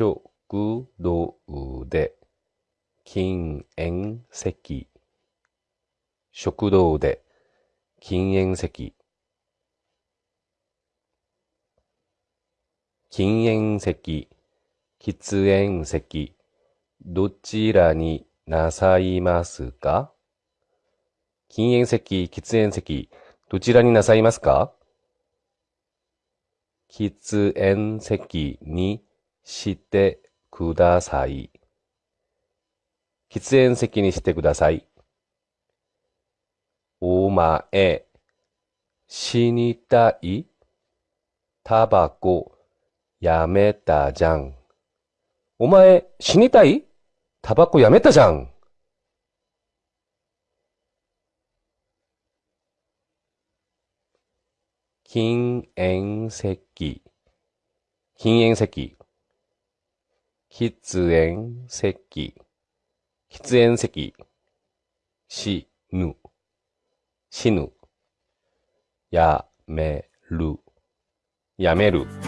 食堂で禁煙席。食堂で禁煙席。禁煙席。喫煙席。どちらになさいますか？禁煙席、喫煙席、どちらになさいますか？喫煙席にしてください。喫煙席にしてください。お前、死にたい？タバコ、やめたじゃん。お前、死にたい？タバコやめたじゃん。禁煙席、禁煙席、喫煙席、喫煙席、死ぬ、死ぬ、やめる、やめる。